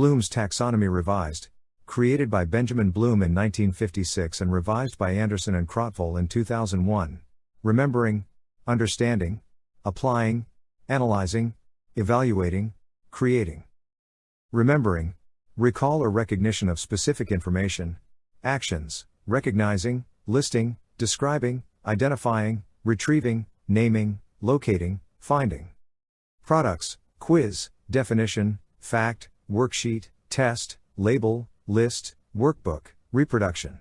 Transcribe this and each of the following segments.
Bloom's Taxonomy Revised, created by Benjamin Bloom in 1956 and revised by Anderson and Krathwohl in 2001. Remembering, understanding, applying, analyzing, evaluating, creating. Remembering, recall or recognition of specific information, actions, recognizing, listing, describing, identifying, retrieving, naming, locating, finding. Products, quiz, definition, fact, worksheet, test, label, list, workbook, reproduction.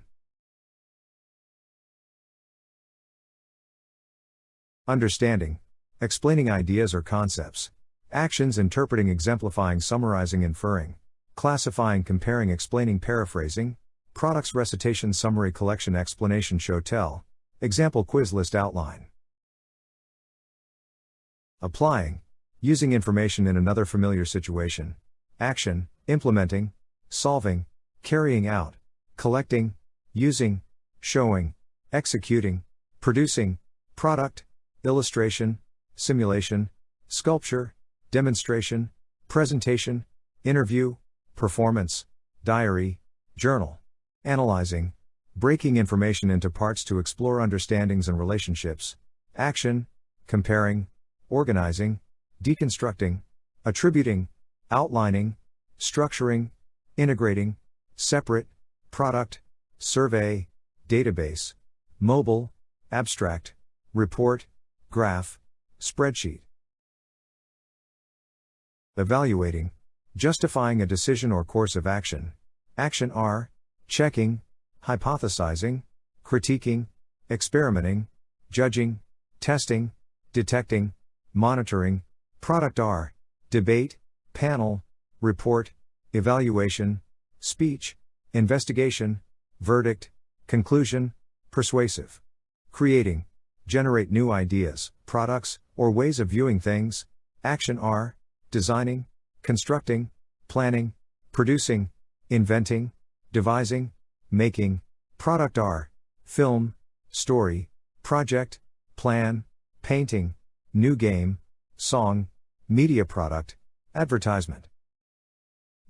Understanding, explaining ideas or concepts. Actions interpreting, exemplifying, summarizing, inferring, classifying, comparing, explaining, paraphrasing, products recitation, summary, collection, explanation, show, tell, example, quiz list, outline. Applying, using information in another familiar situation, action, implementing, solving, carrying out, collecting, using, showing, executing, producing, product, illustration, simulation, sculpture, demonstration, presentation, interview, performance, diary, journal, analyzing, breaking information into parts to explore understandings and relationships, action, comparing, organizing, deconstructing, attributing, outlining, structuring, integrating, separate, product, survey, database, mobile, abstract, report, graph, spreadsheet. Evaluating, justifying a decision or course of action. Action R, checking, hypothesizing, critiquing, experimenting, judging, testing, detecting, monitoring. Product R, debate, panel, report, evaluation, speech, investigation, verdict, conclusion, persuasive. Creating, generate new ideas, products, or ways of viewing things. Action R, designing, constructing, planning, producing, inventing, devising, making. Product R, film, story, project, plan, painting, new game, song, media product, advertisement.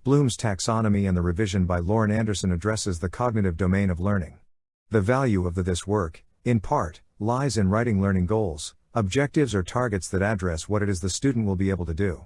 Bloom's taxonomy and the revision by Lorin Anderson addresses the cognitive domain of learning. The value of the this work, in part, lies in writing learning goals, objectives or targets that address what it is the student will be able to do.